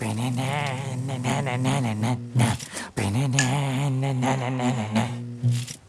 ba-na-na-na-na-na-na-na-na-na-na